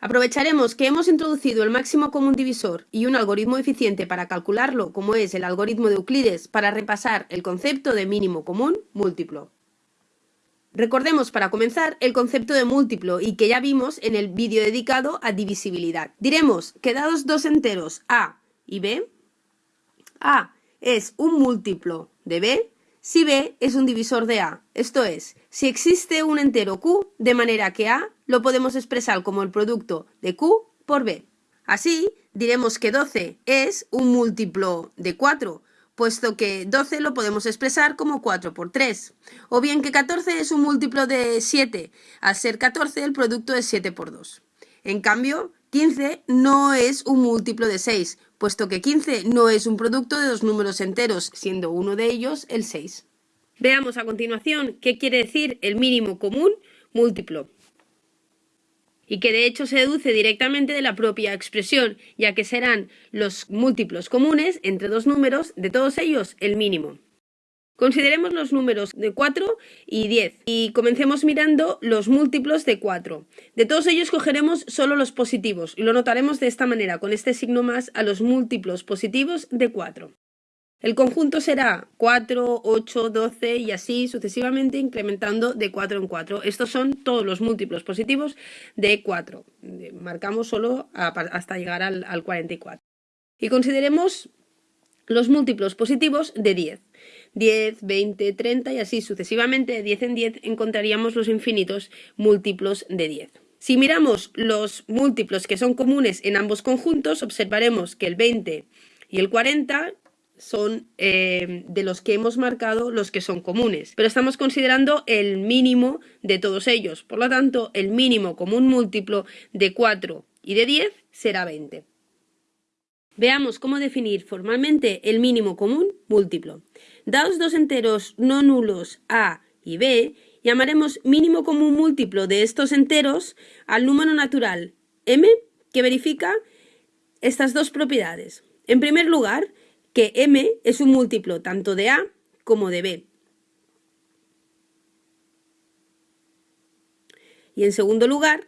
Aprovecharemos que hemos introducido el máximo común divisor y un algoritmo eficiente para calcularlo, como es el algoritmo de Euclides, para repasar el concepto de mínimo común múltiplo. Recordemos para comenzar el concepto de múltiplo y que ya vimos en el vídeo dedicado a divisibilidad. Diremos que dados dos enteros a y b, a es un múltiplo de b si b es un divisor de a, esto es, si existe un entero q de manera que a lo podemos expresar como el producto de q por b. Así, diremos que 12 es un múltiplo de 4, puesto que 12 lo podemos expresar como 4 por 3. O bien que 14 es un múltiplo de 7, al ser 14 el producto es 7 por 2. En cambio, 15 no es un múltiplo de 6, puesto que 15 no es un producto de dos números enteros, siendo uno de ellos el 6. Veamos a continuación qué quiere decir el mínimo común múltiplo y que de hecho se deduce directamente de la propia expresión, ya que serán los múltiplos comunes entre dos números, de todos ellos el mínimo. Consideremos los números de 4 y 10 y comencemos mirando los múltiplos de 4. De todos ellos cogeremos solo los positivos y lo notaremos de esta manera, con este signo más a los múltiplos positivos de 4. El conjunto será 4, 8, 12 y así sucesivamente incrementando de 4 en 4. Estos son todos los múltiplos positivos de 4. Marcamos solo hasta llegar al, al 44. Y consideremos los múltiplos positivos de 10. 10, 20, 30 y así sucesivamente de 10 en 10 encontraríamos los infinitos múltiplos de 10. Si miramos los múltiplos que son comunes en ambos conjuntos, observaremos que el 20 y el 40 son eh, de los que hemos marcado los que son comunes, pero estamos considerando el mínimo de todos ellos. Por lo tanto, el mínimo común múltiplo de 4 y de 10 será 20. Veamos cómo definir formalmente el mínimo común múltiplo. Dados dos enteros no nulos a y b, llamaremos mínimo común múltiplo de estos enteros al número natural m que verifica estas dos propiedades. En primer lugar, que m es un múltiplo tanto de A como de B. Y en segundo lugar,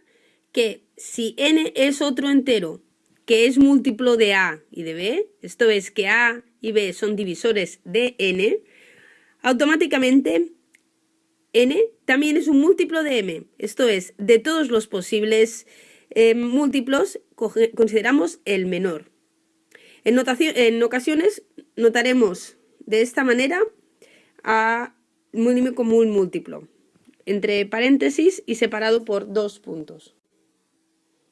que si n es otro entero que es múltiplo de A y de B, esto es que A y B son divisores de n, automáticamente n también es un múltiplo de m, esto es, de todos los posibles eh, múltiplos consideramos el menor. En, ocasiones notaremos de esta manera a mínimo común múltiplo, entre paréntesis y separado por dos puntos.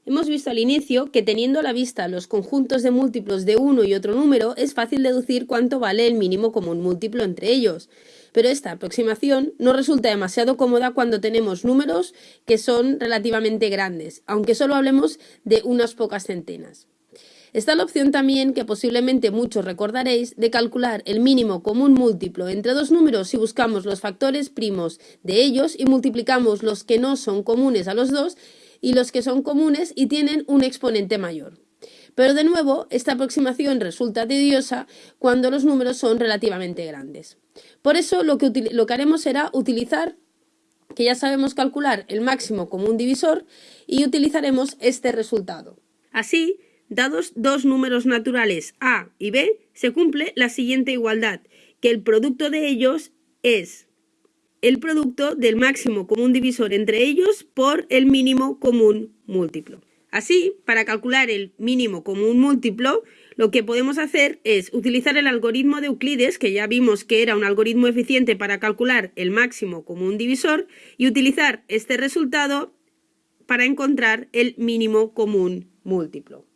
Hemos visto al inicio que teniendo a la vista los conjuntos de múltiplos de uno y otro número es fácil deducir cuánto vale el mínimo común múltiplo entre ellos, pero esta aproximación no resulta demasiado cómoda cuando tenemos números que son relativamente grandes, aunque solo hablemos de unas pocas centenas. Está la opción también, que posiblemente muchos recordaréis, de calcular el mínimo común múltiplo entre dos números si buscamos los factores primos de ellos y multiplicamos los que no son comunes a los dos y los que son comunes y tienen un exponente mayor. Pero de nuevo, esta aproximación resulta tediosa cuando los números son relativamente grandes. Por eso lo que, lo que haremos será utilizar que ya sabemos calcular el máximo común divisor y utilizaremos este resultado. Así, Dados dos números naturales a y b, se cumple la siguiente igualdad, que el producto de ellos es el producto del máximo común divisor entre ellos por el mínimo común múltiplo. Así, para calcular el mínimo común múltiplo, lo que podemos hacer es utilizar el algoritmo de Euclides, que ya vimos que era un algoritmo eficiente para calcular el máximo común divisor, y utilizar este resultado para encontrar el mínimo común múltiplo.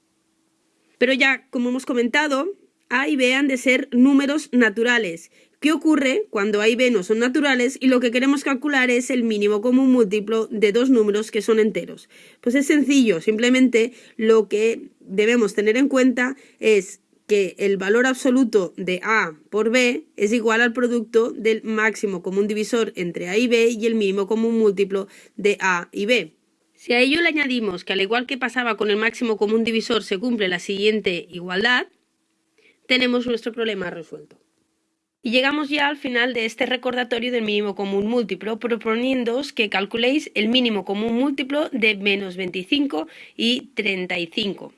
Pero ya, como hemos comentado, A y B han de ser números naturales. ¿Qué ocurre cuando A y B no son naturales y lo que queremos calcular es el mínimo común múltiplo de dos números que son enteros? Pues es sencillo, simplemente lo que debemos tener en cuenta es que el valor absoluto de A por B es igual al producto del máximo común divisor entre A y B y el mínimo común múltiplo de A y B. Si a ello le añadimos que al igual que pasaba con el máximo común divisor se cumple la siguiente igualdad, tenemos nuestro problema resuelto. Y llegamos ya al final de este recordatorio del mínimo común múltiplo, proponiéndoos que calculéis el mínimo común múltiplo de menos 25 y 35.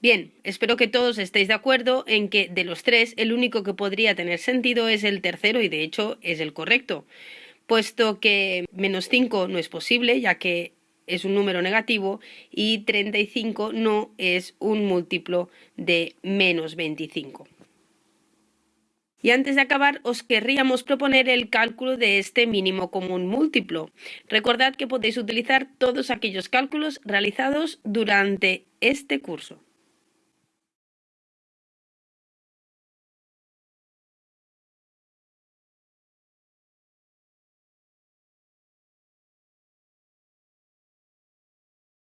Bien, espero que todos estéis de acuerdo en que de los tres el único que podría tener sentido es el tercero y de hecho es el correcto, puesto que menos 5 no es posible ya que es un número negativo y 35 no es un múltiplo de menos 25. Y antes de acabar, os querríamos proponer el cálculo de este mínimo común múltiplo. Recordad que podéis utilizar todos aquellos cálculos realizados durante este curso.